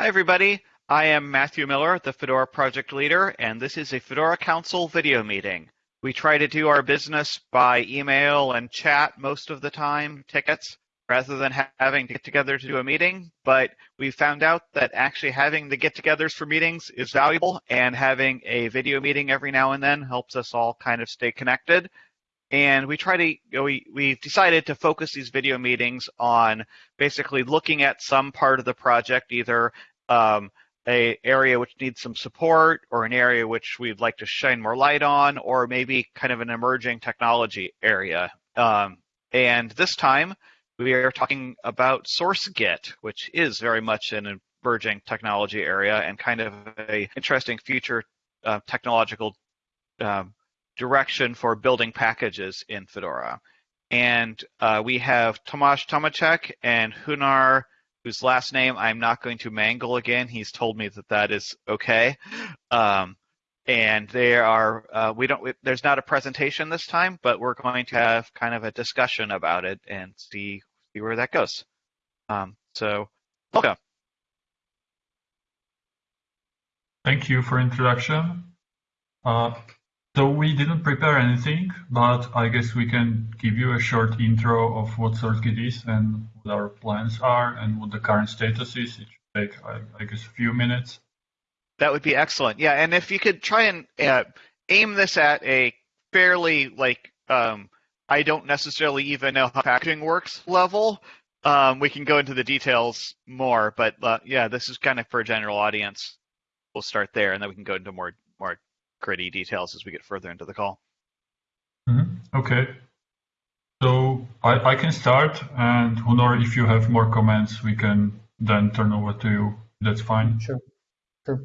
Hi, everybody. I am Matthew Miller, the Fedora project leader, and this is a Fedora Council video meeting. We try to do our business by email and chat most of the time, tickets, rather than having to get together to do a meeting. But we found out that actually having the get togethers for meetings is valuable, and having a video meeting every now and then helps us all kind of stay connected. And we try to, you know, we, we've decided to focus these video meetings on basically looking at some part of the project, either um, a area which needs some support or an area which we'd like to shine more light on, or maybe kind of an emerging technology area. Um, and this time we are talking about SourceGit, which is very much an emerging technology area and kind of a interesting future uh, technological um, direction for building packages in Fedora. And uh, we have Tomasz Tomecek and Hunor whose last name I'm not going to mangle again. He's told me that that is okay. Um, and they are uh, we don't there's not a presentation this time, but we're going to have kind of a discussion about it and see see where that goes. Um, so welcome. Thank you for introduction. Uh, so we didn't prepare anything, but I guess we can give you a short intro of what SourceGit is and what our plans are and what the current status is. It should take, I, I guess, a few minutes. That would be excellent. Yeah, and if you could try and uh, aim this at a fairly like um, I don't necessarily even know how packaging works level, um, we can go into the details more. But uh, yeah, this is kind of for a general audience. We'll start there, and then we can go into more more gritty details as we get further into the call. Mm-hmm. Okay. So I, I can start, and Hunor, if you have more comments, we can then turn over to you. That's fine. Sure. Sure.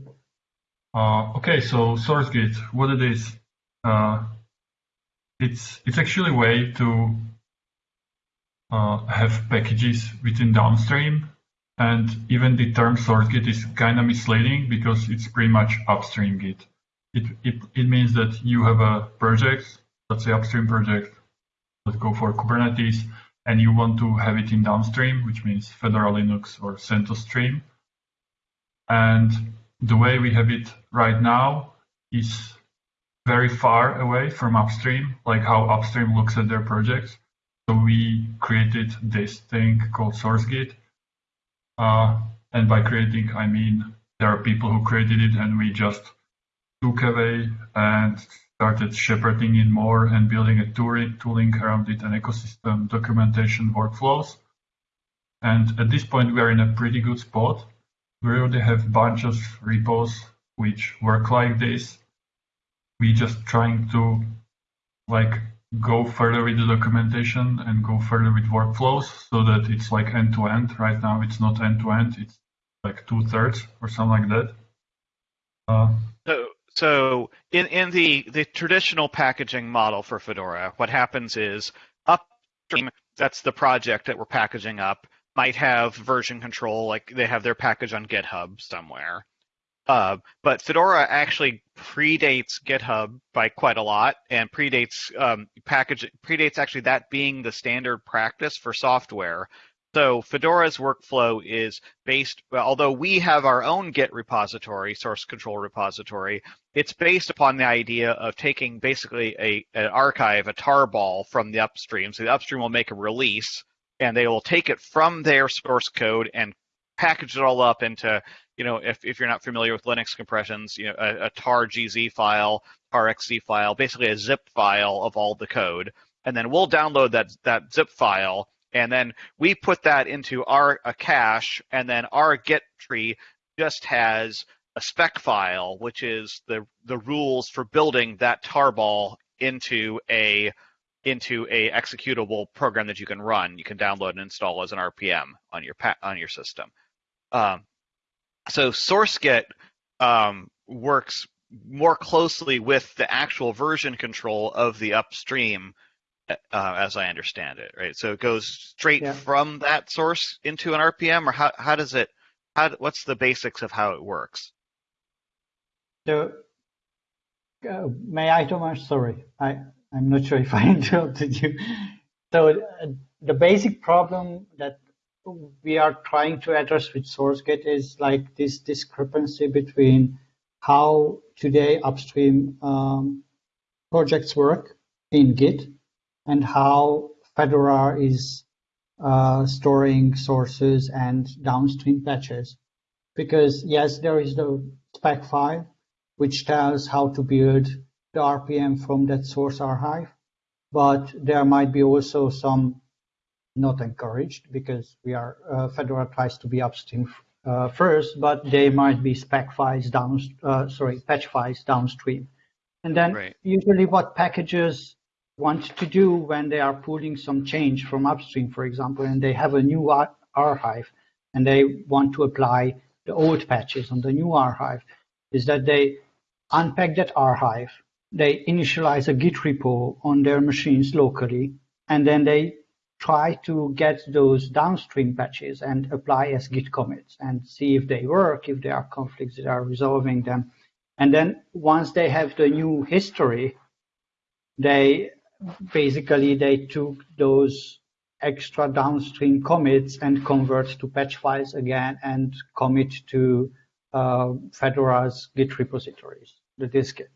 Uh, okay, so SourceGit, what it is? Uh, it's it's actually a way to uh, have packages within downstream, and even the term SourceGit is kind of misleading because it's pretty much upstream Git it, it, it means that you have a project, let's say upstream project, let's go for Kubernetes, and you want to have it in downstream, which means Fedora Linux or CentOS Stream. And the way we have it right now is very far away from upstream, like how upstream looks at their projects. So we created this thing called SourceGit. Uh, and by creating, I mean there are people who created it and we just took away and started shepherding it more and building a tooling around it, an ecosystem, documentation, workflows. And at this point, we are in a pretty good spot. We already have bunch of repos which work like this. We just trying to like go further with the documentation and go further with workflows so that it's like end to end. Right now, it's not end to end. It's like two thirds or something like that. Uh, so in, in the, the traditional packaging model for Fedora, what happens is upstream, that's the project that we're packaging up, might have version control, like they have their package on GitHub somewhere. Uh, but Fedora actually predates GitHub by quite a lot, and predates um, package predates actually that being the standard practice for software. So Fedora's workflow is based, although we have our own Git repository, source control repository, it's based upon the idea of taking basically a an archive, a tarball from the upstream. So the upstream will make a release, and they will take it from their source code and package it all up into, you know, if, if you're not familiar with Linux compressions, you know, a, a tar GZ file, tarxz file, basically a zip file of all the code. And then we'll download that that zip file and then we put that into our a cache, and then our Git tree just has a spec file, which is the the rules for building that tarball into a into a executable program that you can run. You can download and install as an RPM on your on your system. Um, so SourceGit um, works more closely with the actual version control of the upstream uh, as I understand it, right? So it goes straight yeah. from that source into an RPM, or how how does it? How what's the basics of how it works? So, uh, may I, Thomas? Sorry, I I'm not sure if I interrupted you. So uh, the basic problem that we are trying to address with SourceGit is like this discrepancy between how today upstream um, projects work in Git and how Fedora is uh, storing sources and downstream patches. Because yes, there is the spec file, which tells how to build the RPM from that source archive, but there might be also some not encouraged because we are uh, Fedora tries to be upstream uh, first, but they might be spec files down, uh, sorry, patch files downstream. And then right. usually what packages want to do when they are pulling some change from upstream, for example, and they have a new archive and they want to apply the old patches on the new archive, is that they unpack that archive, they initialize a Git repo on their machines locally, and then they try to get those downstream patches and apply as git commits and see if they work, if there are conflicts that are resolving them. And then once they have the new history, they basically they took those extra downstream commits and convert to patch files again and commit to uh, Fedora's Git repositories, the dist-git.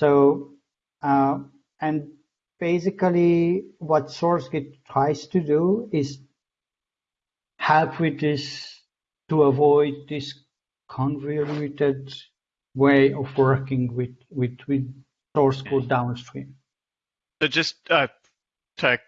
So, uh, and basically what SourceGit tries to do is help with this to avoid this convoluted way of working with with, with source code downstream. So just uh, to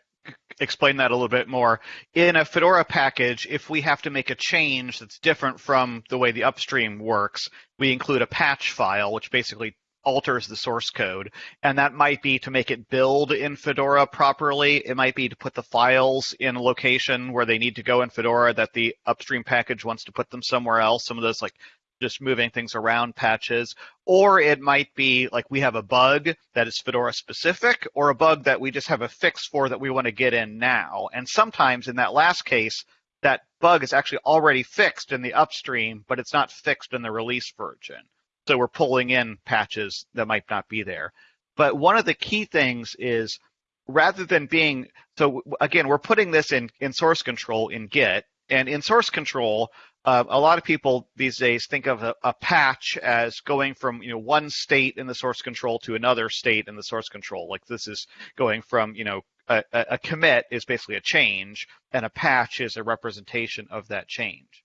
explain that a little bit more, in a Fedora package, if we have to make a change that's different from the way the upstream works, we include a patch file, which basically alters the source code. And that might be to make it build in Fedora properly. It might be to put the files in a location where they need to go in Fedora that the upstream package wants to put them somewhere else. Some of those like just moving things around patches. Or it might be like we have a bug that is Fedora specific or a bug that we just have a fix for that we want to get in now. And sometimes in that last case, that bug is actually already fixed in the upstream, but it's not fixed in the release version. So we're pulling in patches that might not be there. But one of the key things is rather than being so again, we're putting this in in source control in Git, and in source control, uh, a lot of people these days think of a, a, patch as going from you know one state in the source control to another state in the source control. Like this is going from you know a, a commit is basically a change, and a patch is a representation of that change.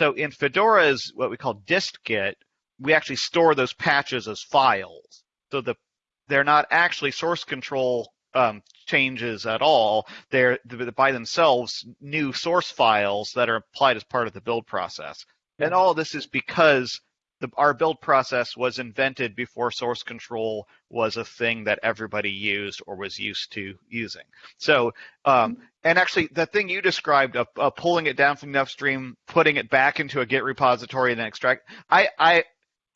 So in Fedora's what we call dist-git, we actually store those patches as files. So the they're not actually source control um, changes at all. They're by themselves new source files that are applied as part of the build process. And all this is because the, our build process was invented before source control was a thing that everybody used or was used to using. So, um, and actually, the thing you described of, of, pulling it down from the upstream, putting it back into a Git repository, and then extract, I, I,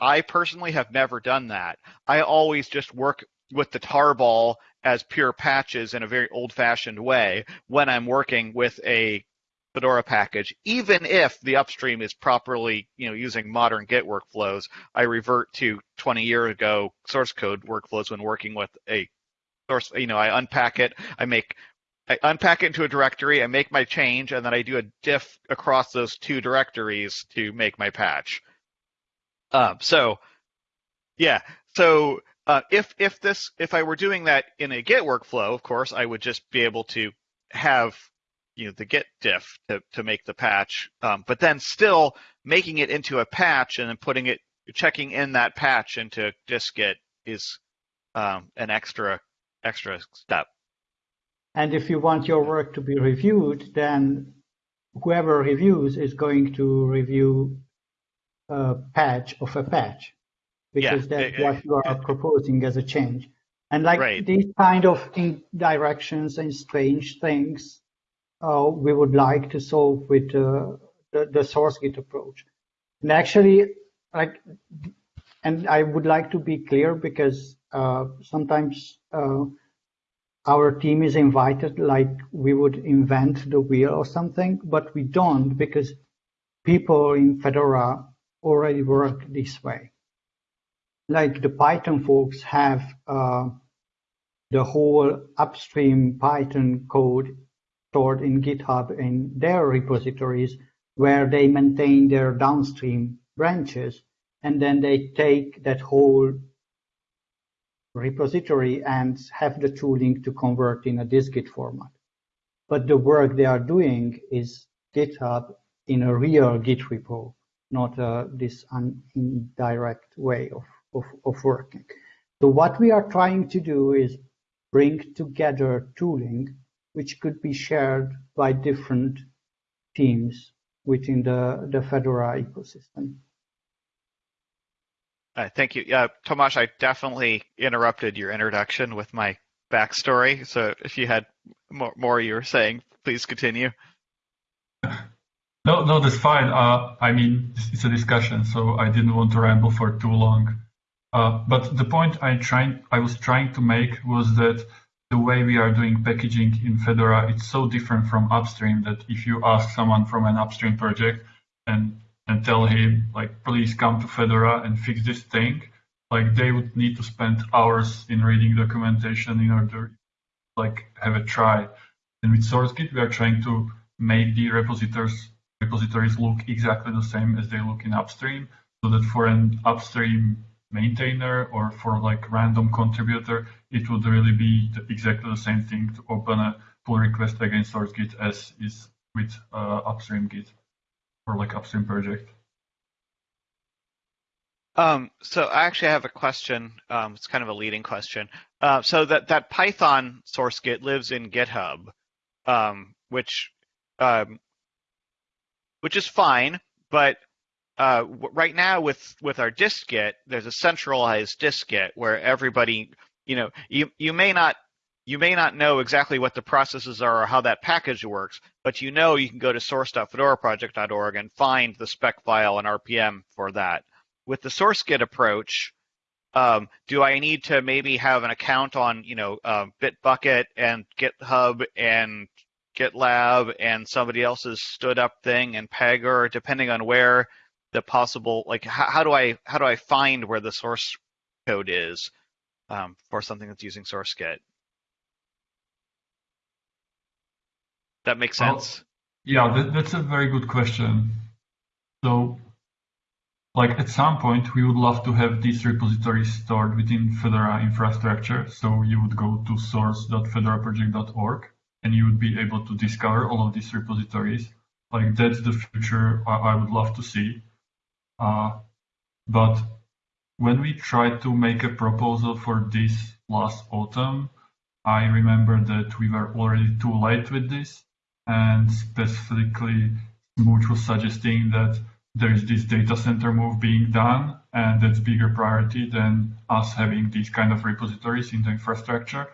I personally have never done that. I always just work with the tarball as pure patches in a very old fashioned way when I'm working with a Fedora package, even if the upstream is properly, you know, using modern Git workflows, I revert to 20 years ago source code workflows when working with a source, you know, I unpack it, I make I unpack it into a directory, I make my change, and then I do a diff across those two directories to make my patch. Um, so, yeah. So uh, if if this if I were doing that in a Git workflow, of course, I would just be able to have you know the Git diff to to make the patch, um, but then still making it into a patch and then putting it checking in that patch into dist-git is um, an extra extra step. And if you want your work to be reviewed, then whoever reviews is going to review a patch of a patch because yeah, that's what you are proposing as a change. And like right. these kind of directions and strange things, uh, we would like to solve with uh, the, the source git approach. And actually, like, and I would like to be clear because uh, sometimes uh, our team is invited, like we would invent the wheel or something, but we don't because people in Fedora already work this way. Like the Python folks have uh, the whole upstream Python code stored in GitHub in their repositories where they maintain their downstream branches. And then they take that whole repository and have the tooling to convert in a dist-git format. But the work they are doing is GitHub in a real Git repo, not uh, this indirect way of, of, of working. So what we are trying to do is bring together tooling which could be shared by different teams within the, the Fedora ecosystem. Uh, thank you. Yeah, Tomasz, I definitely interrupted your introduction with my backstory. So if you had more, more you were saying, please continue. No, no, that's fine. Uh, I mean, it's a discussion, so I didn't want to ramble for too long. Uh, but the point I was trying to make was that the way we are doing packaging in Fedora, it's so different from upstream that if you ask someone from an upstream project and and tell him like, please come to Fedora and fix this thing, like they would need to spend hours in reading documentation in order like have a try. And with SourceGit, we are trying to make the repositories repositories look exactly the same as they look in upstream, so that for an upstream maintainer or for like random contributor, it would really be the, exactly the same thing to open a pull request against SourceGit as is with uh, upstream Git or like upstream project. Um, so I actually have a question. Um, it's kind of a leading question. Uh, so that that Python source Git lives in GitHub, um, which um, which is fine, but uh, right now with with our dist-git, there's a centralized dist-git where everybody, you know, you you may not you may not know exactly what the processes are or how that package works, but you know you can go to source.fedoraproject.org and find the spec file and RPM for that. With the SourceGit approach, um, do I need to maybe have an account on, you know, uh, Bitbucket and GitHub and GitLab and somebody else's stood up thing and Pagure, depending on where the possible, like, how, how do I how do I find where the source code is um, for something that's using SourceGit? That makes sense. yeah, that, that's a very good question. So, like at some point, we would love to have these repositories stored within Fedora infrastructure. So you would go to source.fedoraproject.org and you would be able to discover all of these repositories. Like that's the future I, I would love to see. Uh, but when we tried to make a proposal for this last autumn, I remember that we were already too late with this and specifically Smooge was suggesting that there is this data center move being done, and that's bigger priority than us having these kind of repositories in the infrastructure.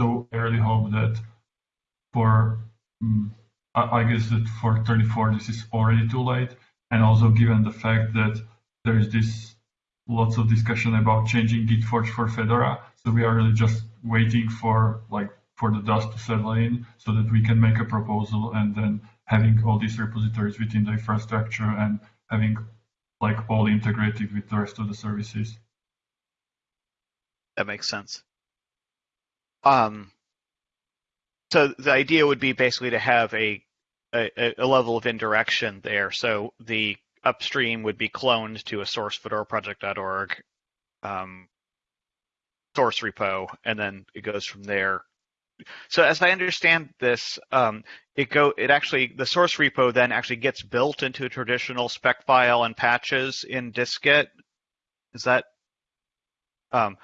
So I really hope that for, um, I guess that for 34 this is already too late, and also given the fact that there is this lots of discussion about changing GitForge for Fedora, so we are really just waiting for like for the dust to settle in so that we can make a proposal and then having all these repositories within the infrastructure and having like all integrated with the rest of the services. That makes sense. Um, so the idea would be basically to have a, a, a level of indirection there. So the upstream would be cloned to a source fedoraproject.org um, source repo, and then it goes from there so as I understand this, um, it go it actually the source repo then actually gets built into a traditional spec file and patches in dist-git. Is that um,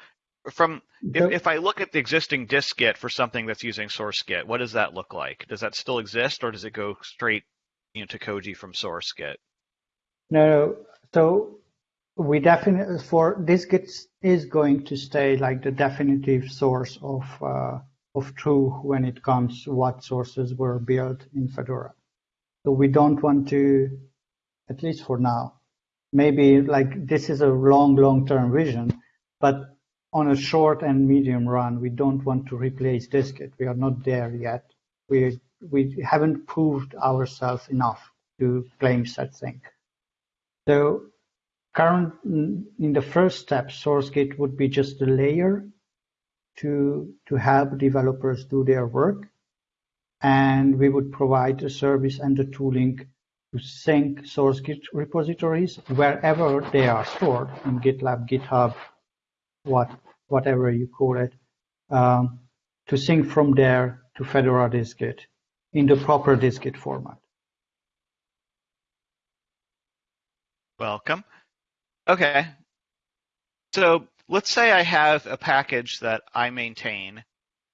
from if, if, I look at the existing dist-git for something that's using source-git, what does that look like? Does that still exist, or does it go straight you know, to Koji from source-git? No, so we definitely for dist-git is going to stay like the definitive source of uh, of truth when it comes to what sources were built in Fedora. So we don't want to, at least for now, maybe like this is a long, long-term vision, but on a short and medium run, we don't want to replace dist-git. We are not there yet. We we haven't proved ourselves enough to claim such thing. So current in the first step, SourceGit would be just a layer to to help developers do their work. and we would provide the service and the tooling to sync source Git repositories wherever they are stored in GitLab, GitHub, what whatever you call it, um, to sync from there to Fedora dist-git in the proper dist-git format. Welcome. Okay. So let's say I have a package that I maintain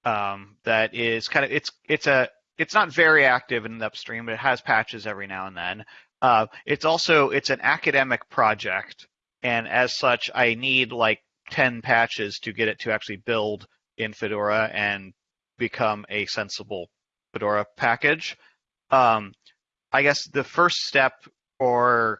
um, that is kind of it's it's a it's not very active in the upstream, but it has patches every now and then. Uh, it's also it's an academic project, and as such, I need like 10 patches to get it to actually build in Fedora and become a sensible Fedora package. Um, I guess the first step for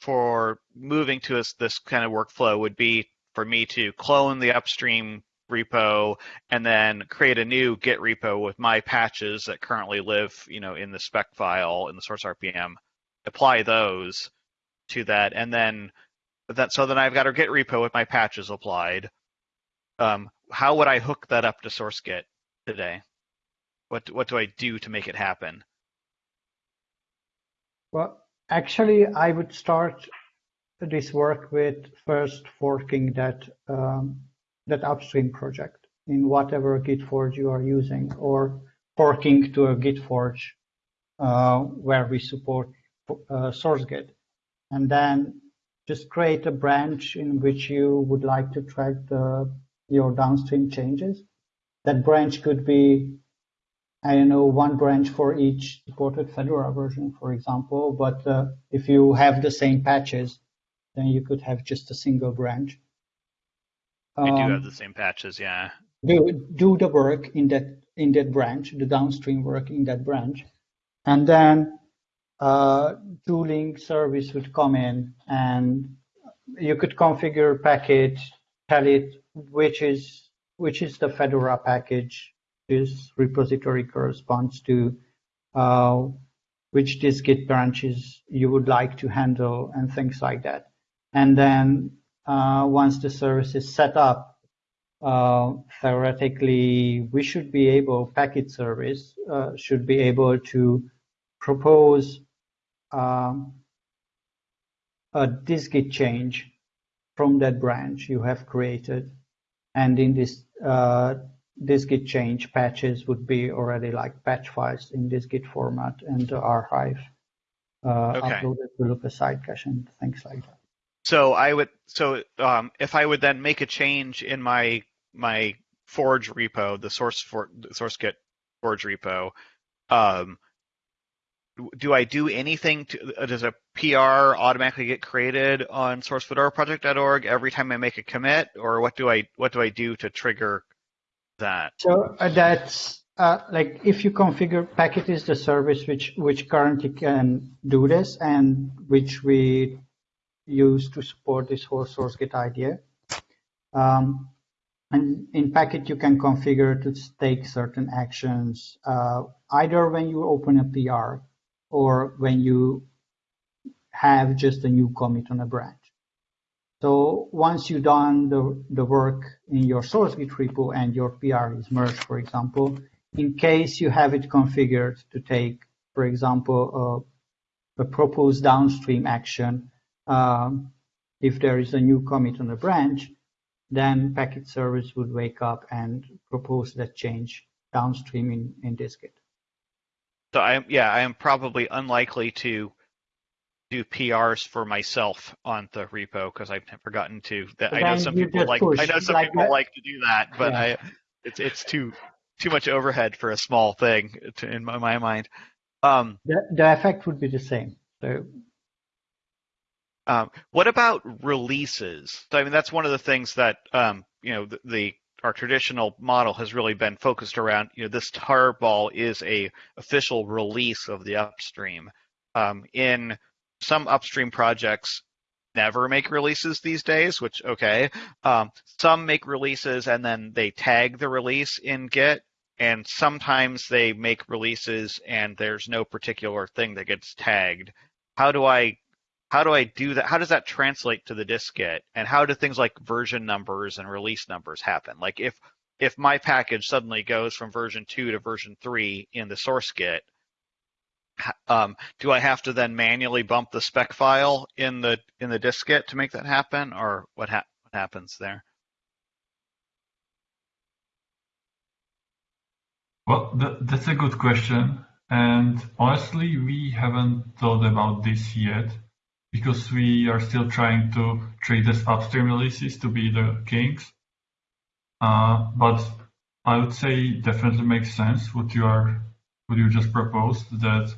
for moving to this, this kind of workflow would be for me to clone the upstream repo and then create a new Git repo with my patches that currently live, you know, in the spec file in the source RPM. Apply those to that, and then that so then I've got a Git repo with my patches applied. Um, how would I hook that up to source Git today? What what do I do to make it happen? Well, actually, I would start this work with first forking that um, that upstream project in whatever Git forge you are using, or forking to a GitForge uh, where we support uh, SourceGit, and then just create a branch in which you would like to track the, your downstream changes. That branch could be, I don't know, one branch for each supported Fedora version, for example. But uh, if you have the same patches, then you could have just a single branch. Um, do have the same patches, yeah. Do do the work in that in that branch, the downstream work in that branch, and then uh, tooling service would come in, and you could configure Packit, tell it which is which is the Fedora package this repository corresponds to, uh, which dist-git branches you would like to handle, and things like that. And then uh, once the service is set up, uh, theoretically, we should be able, Packit service uh, should be able to propose um, a dist-git change from that branch you have created. And in this uh, dist-git change, patches would be already like patch files in dist-git format and the archive uh, okay. uploaded to lookaside cache and things like that. So I would so um, if I would then make a change in my my Forge repo, the source for the source Git Forge repo, um, do I do anything to uh, does a PR automatically get created on sourcefedoraproject.org every time I make a commit or what do I what do I do to trigger that? So uh, that's uh, like if you configure Packit is the service which which currently can do this and which we use to support this whole source git idea. Um, and in Packit, you can configure to take certain actions, uh, either when you open a PR or when you have just a new commit on a branch. So once you've done the, the work in your source Git repo and your PR is merged, for example, in case you have it configured to take, for example, a, a proposed downstream action um, if there is a new commit on a branch, then Packit service would wake up and propose that change downstream in, in dist-git. So I am, yeah, I am probably unlikely to do PRs for myself on the repo because I've never gotten to that. I know some people like I know some like people that. like to do that, but yeah. I it's it's too too much overhead for a small thing to, in my, my mind. Um, the, the effect would be the same. So um, what about releases? I mean, that's one of the things that um, you know the, the, our traditional model has really been focused around. You know, this tarball is a official release of the upstream. Um, in some upstream projects, never make releases these days, which okay. Um, some make releases and then they tag the release in Git, and sometimes they make releases and there's no particular thing that gets tagged. How do I how do I do that? How does that translate to the dist-git? And how do things like version numbers and release numbers happen? Like if if my package suddenly goes from version two to version three in the source Git, um, do I have to then manually bump the spec file in the in the dist-git to make that happen, or what, ha- what happens there? Well, that's a good question. And honestly, we haven't thought about this yet because we are still trying to treat as upstream releases to be the kings. Uh, but I would say definitely makes sense what you are what you just proposed that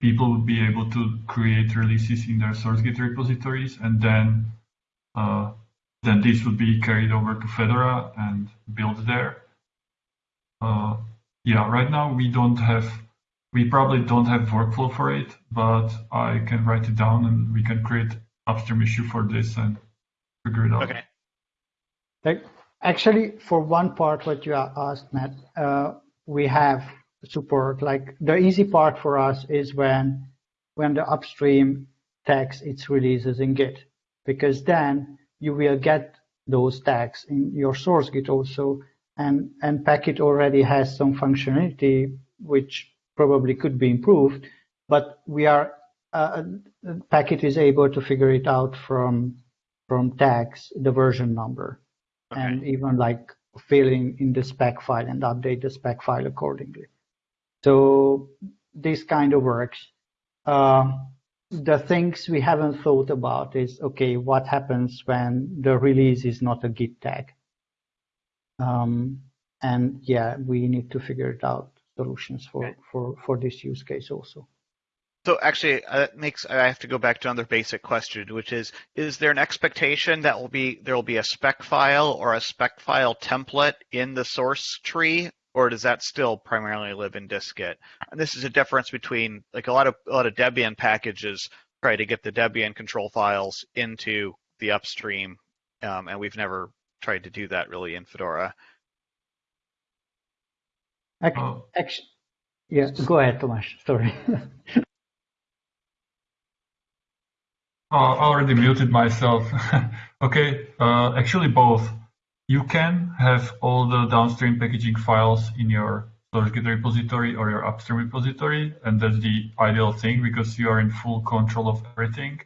people would be able to create releases in their source Git repositories and then uh, then this would be carried over to Fedora and built there. Uh, yeah, right now we don't have, we probably don't have workflow for it, but I can write it down and we can create upstream issue for this and figure it out. Okay. Like, actually, for one part, what you asked, Matt, uh, we have support. Like the easy part for us is when when the upstream tags its releases in Git, because then you will get those tags in your source Git also, and and Packit already has some functionality which probably could be improved, but we are uh, Packit is able to figure it out from from tags the version number, okay. and even like filling in the spec file and update the spec file accordingly. So this kind of works. Uh, the things we haven't thought about is, okay, what happens when the release is not a Git tag? Um, and yeah, we need to figure it out solutions for, okay. for, for this use case also. So actually, uh, that makes I have to go back to another basic question, which is: Is there an expectation that will be there will be a spec file or a spec file template in the source tree or does that still primarily live in dist-git? And this is a difference between like a lot of a lot of Debian packages try to get the Debian control files into the upstream, um, and we've never tried to do that really in Fedora. Actually, actually yeah, go ahead, Tomas. Sorry. oh, I already muted myself. okay, uh, actually both you can have all the downstream packaging files in your source Git repository or your upstream repository, and that's the ideal thing because you are in full control of everything.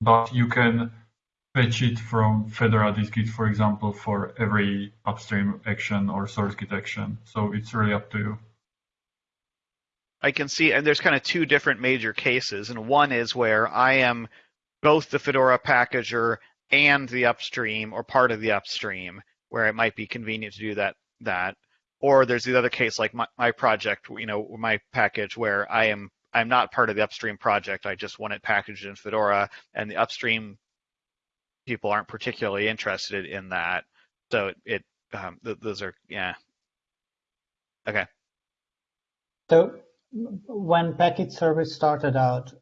But you can fetch it from Fedora dist-git, for example, for every upstream action or source Git action. So it's really up to you. I can see, and there's kind of two different major cases, and one is where I am both the Fedora packager and the upstream or part of the upstream where it might be convenient to do that that or there's the other case like my, my project you know my package where i am i'm not part of the upstream project i just want it packaged in fedora and the upstream people aren't particularly interested in that. So it um, th- those are yeah. Okay. So when Packit service started out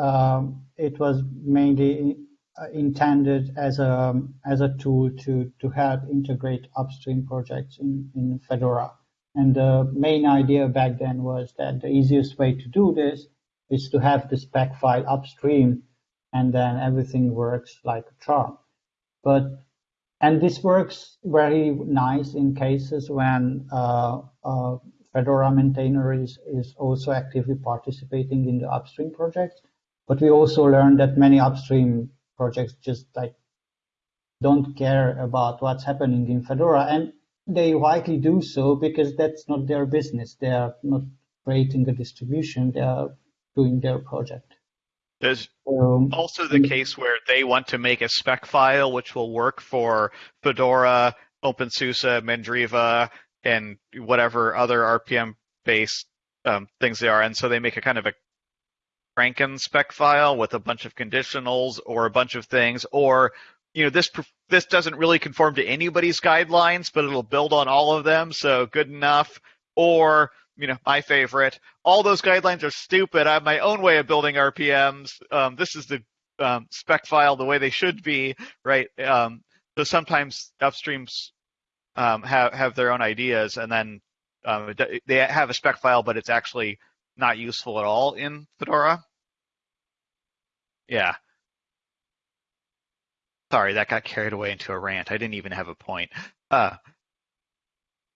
um, it was mainly uh, intended as a as a tool to to help integrate upstream projects in in Fedora. And the main idea back then was that the easiest way to do this is to have the spec file upstream, and then everything works like a charm. But and this works very nice in cases when uh, uh, Fedora maintainer is, is also actively participating in the upstream project. But we also learned that many upstream projects just like don't care about what's happening in Fedora. And they likely do so because that's not their business. They are not creating a distribution. They are doing their project. There's um, also the case where they want to make a spec file which will work for Fedora, OpenSUSE, Mandriva, and whatever other RPM based um, things they are. And so they make a kind of a Franken spec file with a bunch of conditionals or a bunch of things, or you know this this doesn't really conform to anybody's guidelines, but it'll build on all of them, so good enough. Or you know my favorite, all those guidelines are stupid. I have my own way of building RPMs. Um, this is the um, spec file the way they should be, right? Um, so sometimes upstreams um, have have their own ideas, and then um, they have a spec file, but it's actually not useful at all in Fedora. Yeah. Sorry, that got carried away into a rant. I didn't even have a point. Uh,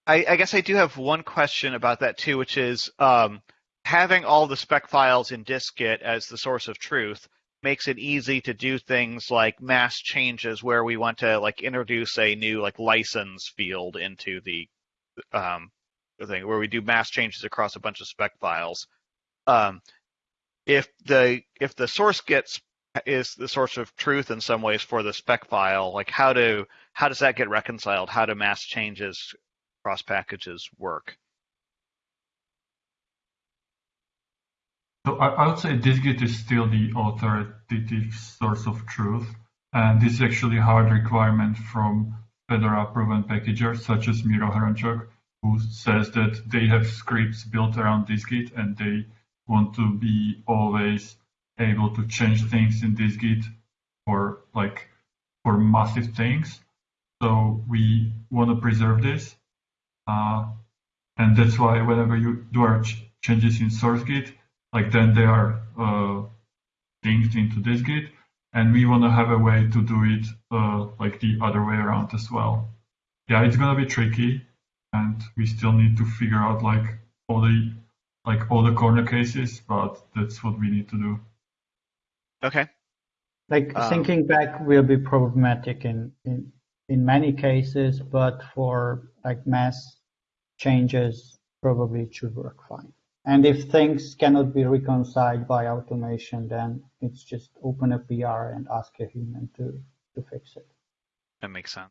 I, I, guess I do have one question about that too, which is um, having all the spec files in dist-git as the source of truth makes it easy to do things like mass changes where we want to like introduce a new like license field into the um, thing where we do mass changes across a bunch of spec files. Um, if the if the source gets is the source of truth in some ways for the spec file, like how do how does that get reconciled? How do mass changes across packages work? So I, would say dist-git is still the authoritative source of truth, and this is actually a hard requirement from Fedora proven packagers such as Miro Hrončák, who says that they have scripts built around dist-git and they want to be always able to change things in dist-git for like for massive things. So we want to preserve this, and that's why whenever you do our ch changes in SourceGit, like then they are uh, linked into dist-git, and we want to have a way to do it uh, like the other way around as well. Yeah, it's gonna be tricky, and we still need to figure out like all the like all the corner cases, but that's what we need to do. Okay. Like um, thinking back will be problematic in, in in many cases, but for like mass changes, probably it should work fine. And if things cannot be reconciled by automation, then it's just open a PR and ask a human to, to fix it. That makes sense.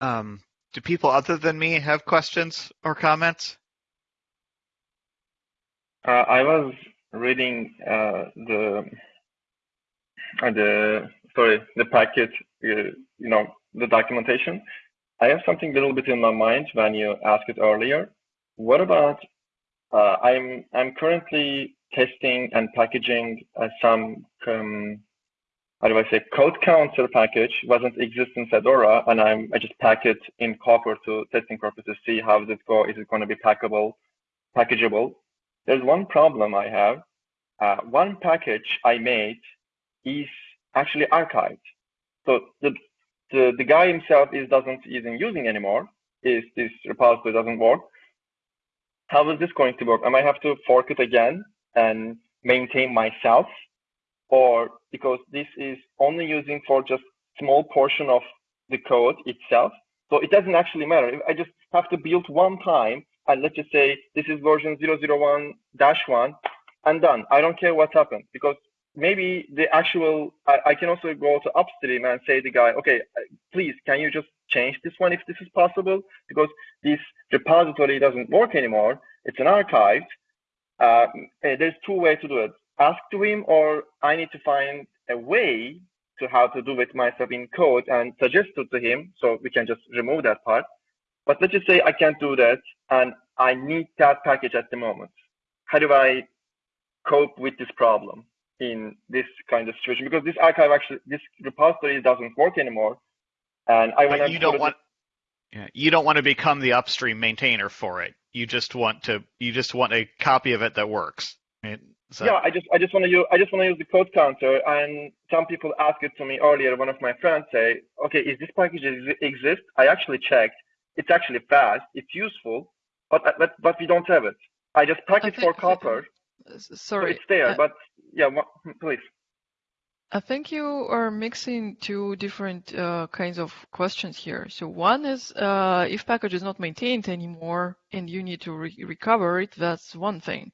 Um, do people other than me have questions or comments? Uh, I was reading uh, the uh, the sorry the Packit uh, you know the documentation. I have something a little bit in my mind when you asked it earlier. What about uh, I'm I'm currently testing and packaging uh, some um, how do I say code counter package wasn't exist in Fedora and I'm I just pack it in Copr to testing purposes to see how does it go is it going to be packable packageable there's one problem I have. Uh, one package I made is actually archived. So the, the, the guy himself is doesn't even using anymore. Is this repository doesn't work. How is this going to work? Am I have to fork it again and maintain myself or because this is only using for just small portion of the code itself. So it doesn't actually matter. I just have to build one time and let's just say this is version 001-1 and done. I don't care what happens because maybe the actual, I, I, can also go to upstream and say the guy, okay, please, can you just change this one if this is possible? Because this repository doesn't work anymore. It's an archive. Uh, there's two ways to do it. Ask to him or I need to find a way to how to do it myself in code and suggest it to him so we can just remove that part. But let's just say I can't do that and I need that package at the moment. How do I cope with this problem in this kind of situation? Because this archive actually, this repository doesn't work anymore. And I want you don't want, yeah, you don't want to become the upstream maintainer for it. You just want to, you just want a copy of it that works. Right? So. Yeah, I just I just want to use I just want to use the code counter, and some people asked it to me earlier. One of my friends say, "Okay, is this package exist?" I actually checked, it's actually fast, it's useful, but but, but we don't have it. I just pack it for Copr Sorry, so it's there, uh, but yeah, please. I think you are mixing two different uh, kinds of questions here. So one is uh, if package is not maintained anymore and you need to re recover it, that's one thing.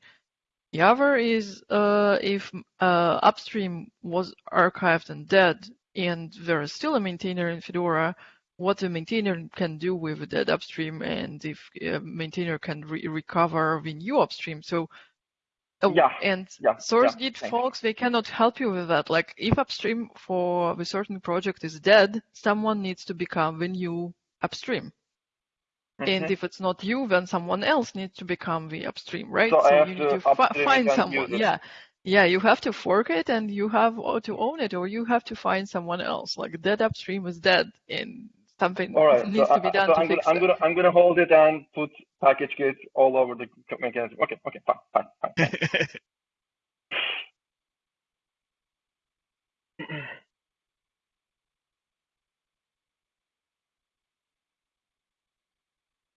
The other is uh, if uh, upstream was archived and dead and there is still a maintainer in Fedora, what the maintainer can do with that upstream and if a maintainer can re recover the new upstream. So uh, yeah, and yeah, SourceGit yeah, folks, they cannot help you with that. Like if upstream for a certain project is dead, someone needs to become the new upstream. Mm -hmm. And if it's not you, then someone else needs to become the upstream, right? So, so you need to find someone. Yeah. Yeah, you have to fork it and you have to own it or you have to find someone else. Like dead upstream is dead and something all right, needs so, to be done so to I'm fix gonna, I'm gonna I'm gonna hold it and put Package goods all over the mechanism. Okay, okay, fine, fine, fine. fine.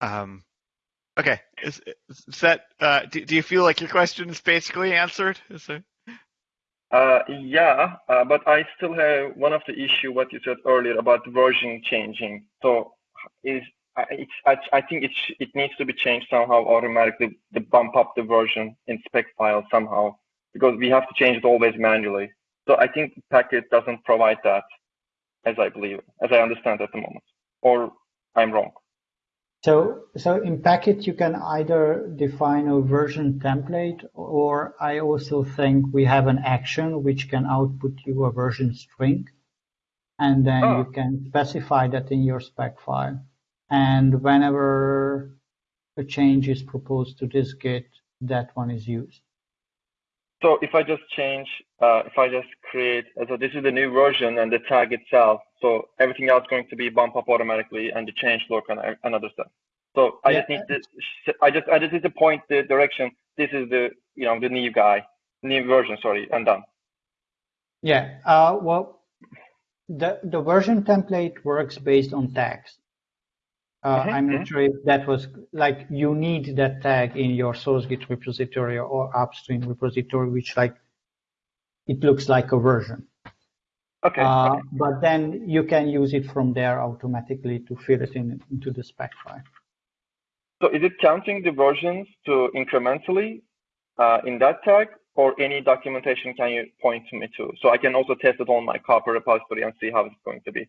um, okay, is, is that? Uh, do, do you feel like your question is basically answered? Is there? Uh, yeah, uh, but I still have one of the issue what you said earlier about version changing. So is I, I think it it needs to be changed somehow automatically to bump up the version in spec file somehow because we have to change it always manually. So I think Packit doesn't provide that, as I believe, as I understand at the moment, or I'm wrong. So, so in Packit, you can either define a version template, or I also think we have an action which can output you a version string. And then oh. you can specify that in your spec file. And whenever a change is proposed to this Git, that one is used. So if I just change, uh, if I just create, so this is the new version and the tag itself. So everything else going to be bump up automatically and the change log and another stuff. So I yeah. just need to, I just, I just need to point the direction. This is the, you know, the new guy, new version, sorry, and done. Yeah. Uh, well, the, the version template works based on tags. Uh, mm-hmm. I'm not sure if that was like you need that tag in your source Git repository or upstream repository, which like it looks like a version. Okay, uh, okay. But then you can use it from there automatically to fill it in into the spec file. So is it counting the versions to incrementally uh, in that tag, or any documentation can you point to me to? So I can also test it on my Copr repository and see how it's going to be.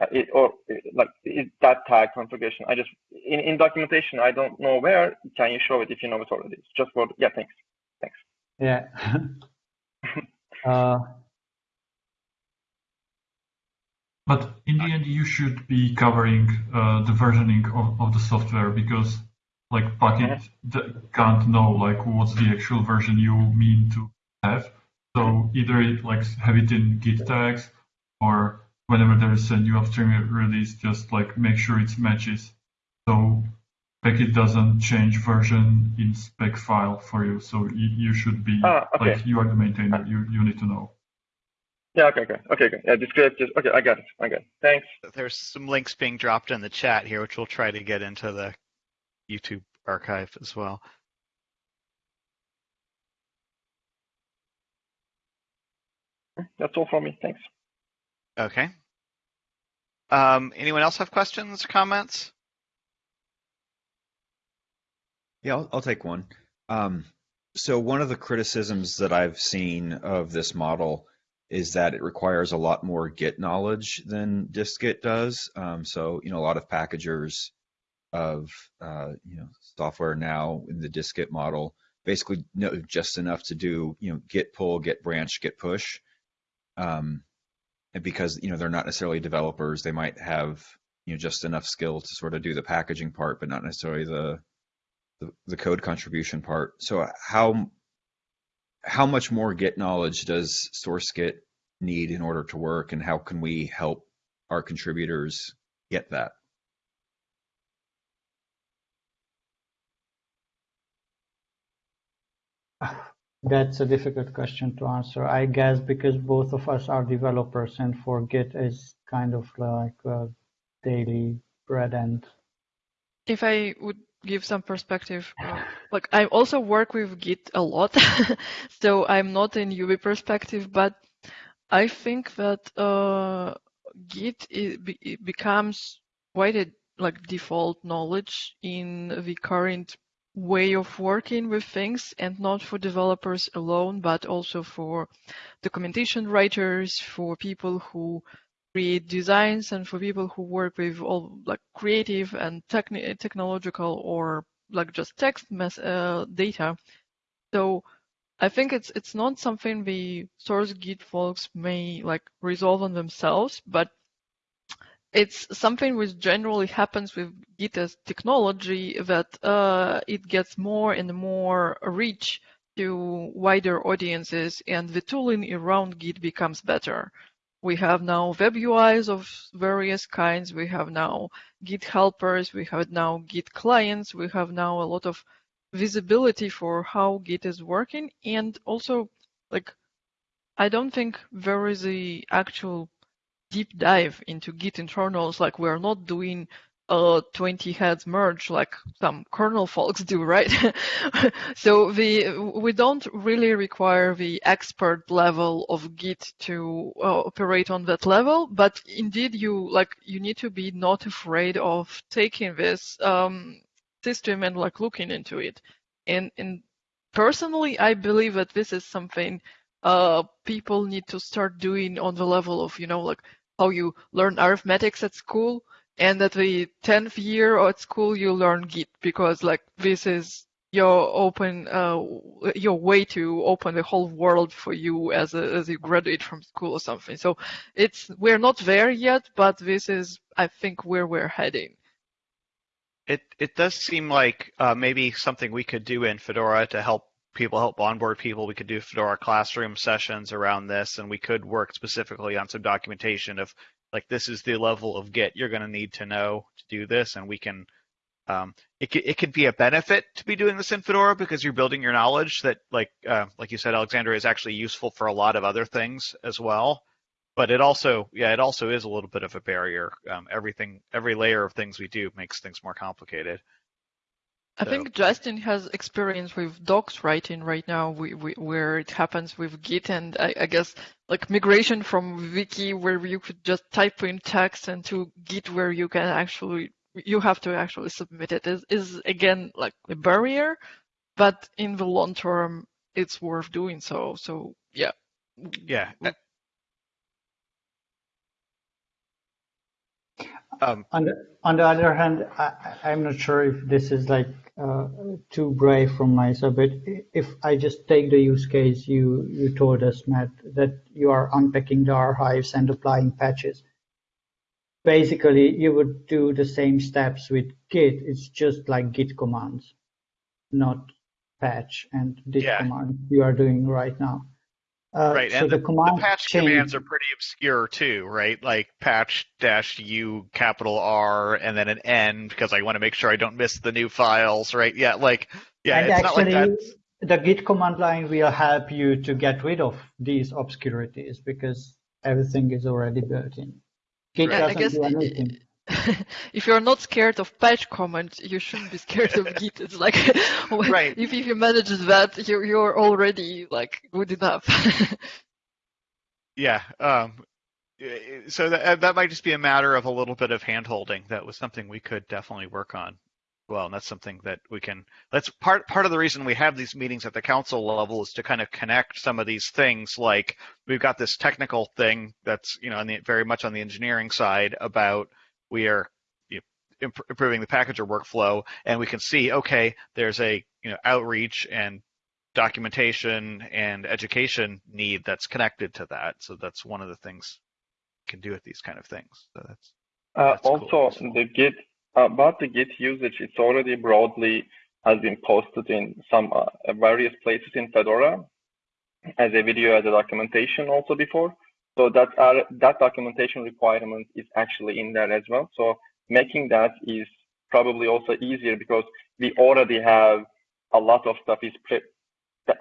Uh, it, or like is that tag configuration. I just in, in documentation I don't know where. Can you show it if you know it already? It's just for yeah. Thanks. Thanks. Yeah. uh, but in the end, you should be covering uh, the versioning of, of the software because like Packit mm-hmm. can't know like what's the actual version you mean to have. So either it like have it in Git tags or whenever there is a new upstream release, just like make sure it matches. So Packit doesn't change version in spec file for you. So you, you should be ah, okay. like you are the maintainer. You you need to know. Yeah. Okay. Okay. Okay. Okay. Yeah. Just Just okay. I got it. I got it. Thanks. There's some links being dropped in the chat here, which we'll try to get into the YouTube archive as well. That's all for me. Thanks. Okay. Um, anyone else have questions, or comments? Yeah, I'll, I'll take one. Um, so one of the criticisms that I've seen of this model is that it requires a lot more Git knowledge than dist-git does. Um, so you know, a lot of packagers of uh, you know software now in the dist-git model basically know just enough to do you know git pull, git branch, git push. Um, because you know they're not necessarily developers, they might have you know just enough skill to sort of do the packaging part, but not necessarily the the, the code contribution part. So uh, how how much more Git knowledge does SourceGit need in order to work, and how can we help our contributors get that? That's a difficult question to answer. I guess because both of us are developers and for Git is kind of like a daily bread and. If I would give some perspective, uh, like I also work with Git a lot, so I'm not in UB perspective, but I think that uh, Git it becomes quite a like default knowledge in the current way of working with things and not for developers alone, but also for documentation writers, for people who create designs and for people who work with all like creative and techni- technological or like just text uh, data. So I think it's it's not something the source Git folks may like resolve on themselves, but it's something which generally happens with Git as technology that uh, it gets more and more reach to wider audiences and the tooling around Git becomes better. We have now web UIs of various kinds. We have now Git helpers. We have now Git clients. We have now a lot of visibility for how Git is working. And also, like, I don't think there is a actual deep dive into Git internals. Like we're not doing uh, 20 heads merge like some kernel folks do, right? so we we don't really require the expert level of Git to uh, operate on that level, but indeed you like you need to be not afraid of taking this um, system and like looking into it. And and personally, I believe that this is something uh, people need to start doing on the level of you know like how you learn arithmetics at school and at the 10th year at school you learn git because like this is your open uh, your way to open the whole world for you as a as you graduate from school or something. So it's we're not there yet but this is i think where we're heading. It it does seem like uh, maybe something we could do in fedora to help people help onboard people we could do fedora classroom sessions around this and we could work specifically on some documentation of like this is the level of Git you're going to need to know to do this, and we can. Um, it could, it could be a benefit to be doing this in Fedora because you're building your knowledge that, like uh, like you said, Alexandra is actually useful for a lot of other things as well. But it also, yeah, it also is a little bit of a barrier. Um, everything, every layer of things we do makes things more complicated. I so. think Justin has experience with docs writing right now, we, we, where it happens with Git, and I, I, guess like migration from Wiki, where you could just type in text, and to Git, where you can actually you have to actually submit it, is is again like a barrier, but in the long term, it's worth doing so. So yeah. Yeah. Mm. Um, on, the, on the other hand, I, I'm not sure if this is like uh, too brave from my side, but if I just take the use case you, you told us, Matt, that you are unpacking the archives and applying patches. Basically, you would do the same steps with Git. It's just like Git commands, not patch and this yeah. command you are doing right now. Uh, right, so and the, the, the patch change. commands are pretty obscure too, right? Like patch dash u capital R and then an N because I want to make sure I don't miss the new files, right? Yeah, like yeah, and it's actually, not like that. The Git command line will help you to get rid of these obscurities because everything is already built in. Git right. doesn't do anything. if you're not scared of patch comments, you shouldn't be scared of Git. It's like right. if, if you manage that, you're you're already like good enough. yeah. Um, so that that might just be a matter of a little bit of handholding. That was something we could definitely work on. Well, and that's something that we can. That's part part of the reason we have these meetings at the council level is to kind of connect some of these things. Like we've got this technical thing that's you know the, very much on the engineering side about we are you know, improving the packager workflow, and we can see, okay, there's a you know outreach and documentation and education need that's connected to that. So that's one of the things we can do with these kind of things. So that's, uh, that's also cool. the Git about the Git usage. It's already broadly has been posted in some uh, various places in Fedora as a video, as a documentation also before. So that uh, that documentation requirement is actually in there as well. So making that is probably also easier because we already have a lot of stuff is pre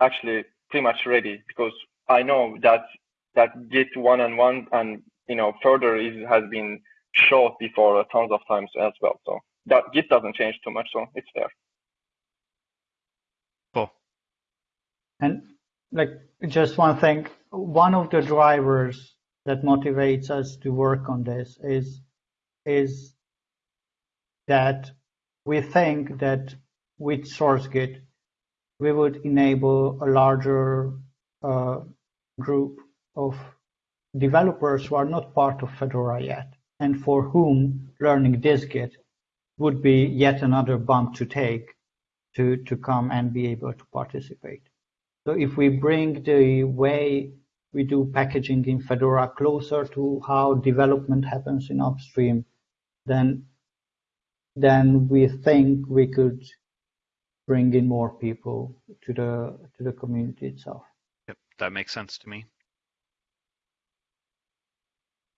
actually pretty much ready because I know that that Git one and one and you know further is has been showed before tons of times as well. So that Git doesn't change too much, so it's there. Cool. And like just one thing, one of the drivers that motivates us to work on this is is that we think that with SourceGit we would enable a larger uh, group of developers who are not part of Fedora yet and for whom learning dist-git would be yet another bump to take to, to come and be able to participate. So if we bring the way we do packaging in Fedora closer to how development happens in upstream, then then we think we could bring in more people to the to the community itself. Yep, that makes sense to me.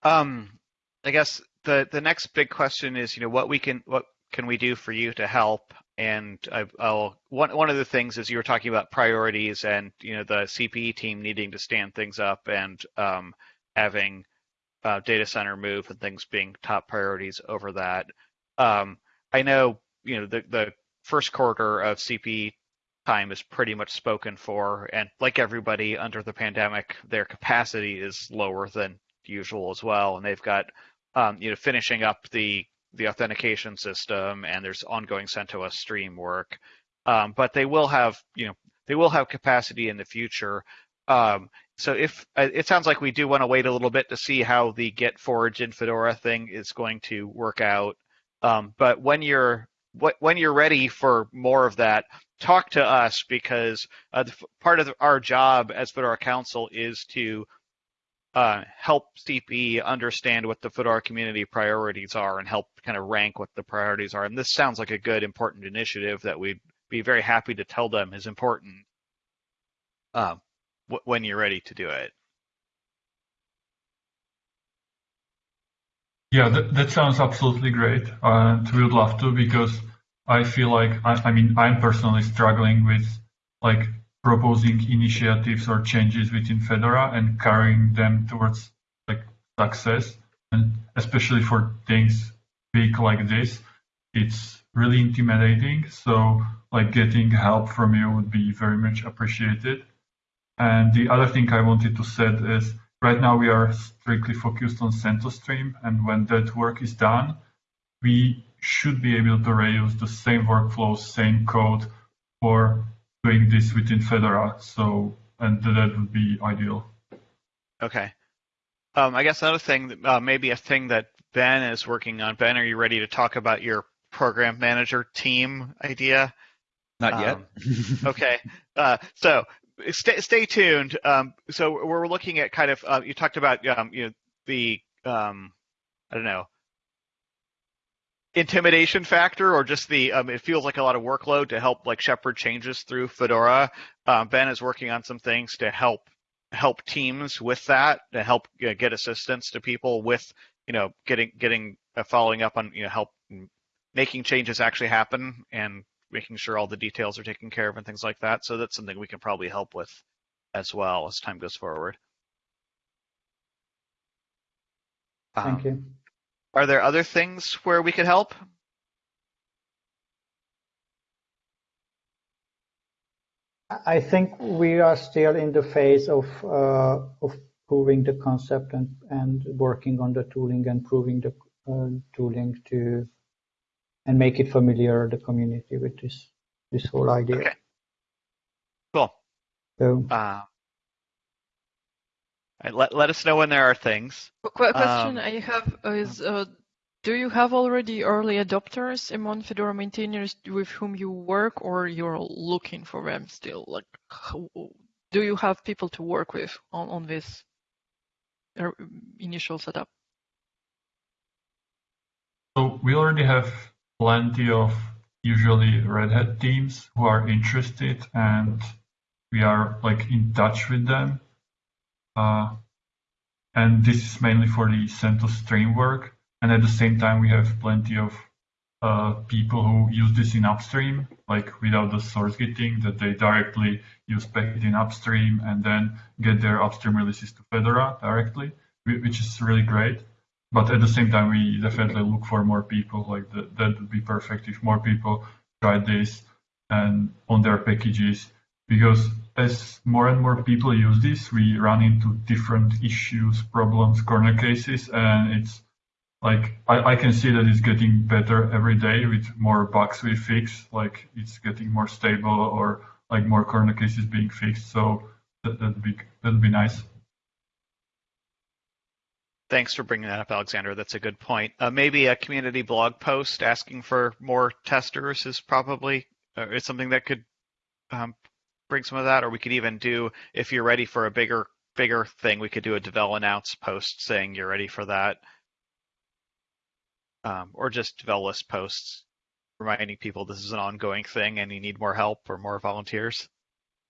Um, I guess the the next big question is, you know, what we can what can we do for you to help? And I, will one one of the things is you were talking about priorities and you know the CPE team needing to stand things up and um, having uh, data center move and things being top priorities over that. Um, I know you know the the first quarter of CPE time is pretty much spoken for, and like everybody under the pandemic, their capacity is lower than usual as well, and they've got um, you know finishing up the the authentication system, and there's ongoing CentOS stream work, um, but they will have you know they will have capacity in the future. Um, so if uh, it sounds like we do want to wait a little bit to see how the Git Forge in Fedora thing is going to work out. Um, but when you're when you're ready for more of that, talk to us because uh, part of our job as Fedora Council is to uh, help CP understand what the Fedora community priorities are and help kind of rank what the priorities are. And this sounds like a good, important initiative that we'd be very happy to tell them is important um, w- when you're ready to do it. Yeah, that, that sounds absolutely great. And we would love to because I feel like, I, I mean, I'm personally struggling with like proposing initiatives or changes within Fedora and carrying them towards like success. And especially for things big like this, it's really intimidating. So like getting help from you would be very much appreciated. And the other thing I wanted to say is right now we are strictly focused on CentOS Stream. And when that work is done, we should be able to reuse the same workflows, same code for doing this within Fedora. So, and that would be ideal. Okay. Um, I guess another thing, uh, maybe a thing that Ben is working on. Ben, are you ready to talk about your program manager team idea? Not yet. Um, okay. Uh, so stay stay tuned. Um, so we're looking at kind of uh, you talked about um, you know the um, I don't know intimidation factor or just the um, it feels like a lot of workload to help like shepherd changes through Fedora. Um, ben is working on some things to help help teams with that to help you know, get assistance to people with you know getting getting uh, following up on you know help making changes actually happen and making sure all the details are taken care of and things like that. So that's something we can probably help with as well as time goes forward. Thank um, you. Are there other things where we could help? I think we are still in the phase of uh, of proving the concept and and working on the tooling and proving the uh, tooling to and make it familiar the community with this this whole idea. Okay. Cool. So Uh, let, let us know when there are things. Qu- question Um, I have is, uh, do you have already early adopters among Fedora maintainers with whom you work, or you're looking for them still? Like, do you have people to work with on, on this uh, initial setup? So we already have plenty of usually Red Hat teams who are interested and we are like in touch with them. Uh, and this is mainly for the CentOS stream work. And at the same time, we have plenty of uh, people who use this in upstream, like without the source getting, that they directly use Packit in upstream and then get their upstream releases to Fedora directly, which is really great. But at the same time, we definitely look for more people. Like the, that would be perfect if more people try this and on their packages, because as more and more people use this, we run into different issues, problems, corner cases, and it's like I, I can see that it's getting better every day with more bugs we fix. Like it's getting more stable or like more corner cases being fixed. So that, that'd be that'd be nice. Thanks for bringing that up, Alexander. That's a good point. Uh, maybe a community blog post asking for more testers is probably uh, is something that could um, bring some of that, or we could even do if you're ready for a bigger bigger thing, we could do a devel announce post saying you're ready for that, um, or just devel list posts reminding people this is an ongoing thing and you need more help or more volunteers.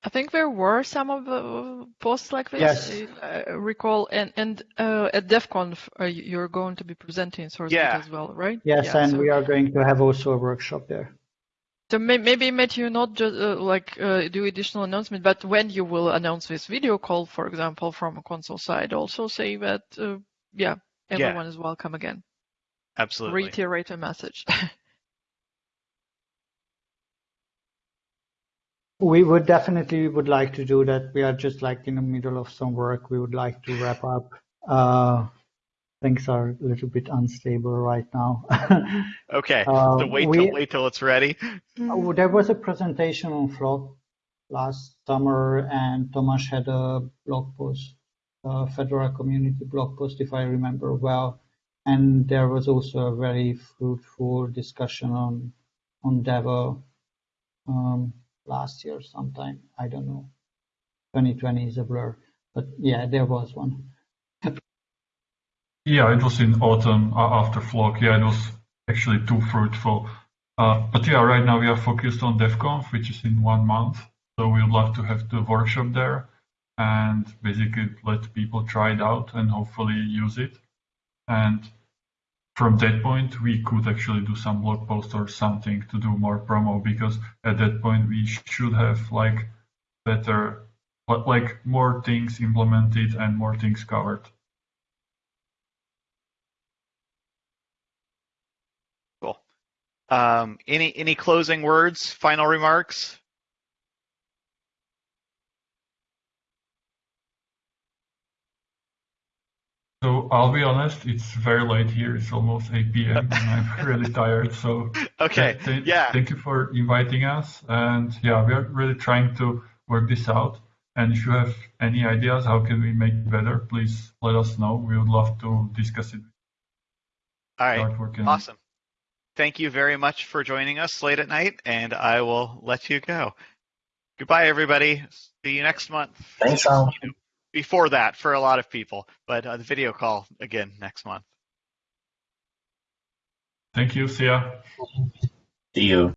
I think there were some of the posts like this. Yes. I I recall, and and uh, at DevConf, uh, you're going to be presenting source Yeah. as well, right? yes, Yeah, and so- we are going to have also a workshop there. So may, maybe Matthew, not just uh, like uh, do additional announcement, but when you will announce this video call, for example, from a console side, also say that uh, yeah, everyone is welcome again. Absolutely. reiterate a message. We would definitely would like to do that. We are just like in the middle of some work. We would like to wrap up. Things are a little bit unstable right now. Okay. Uh, so wait we- till wait till it's ready. Oh, there was a presentation on Flock last summer, and Tomasz had a blog post, a Fedora community blog post, if I remember well. And there was also a very fruitful discussion on on devel um, last year sometime. I don't know. 2020 is a blur, but yeah, there was one. Yeah, it was in autumn uh, after Flock. Yeah, it was actually too fruitful. Uh, but yeah, right now we are focused on DevConf, which is in one month. So we would love to have the workshop there and basically let people try it out and hopefully use it. And from that point, we could actually do some blog post or something to do more promo because at that point we should have like better, like more things implemented and more things covered. Cool. Um, any any closing words? Final remarks? So I'll be honest, it's very late here. It's almost 8 p.m. and I'm really tired. So Okay. th- Yeah. thank you for inviting us. And yeah, we are really trying to work this out. And if you have any ideas, how can we make it better? Please let us know. We would love to discuss it. All right. Start working it. Awesome. Thank you very much for joining us late at night, and I will let you go. Goodbye, everybody. See you next month. Thanks, Al. Before that, for a lot of people, but uh, the video call again next month. Thank you. See ya. See you.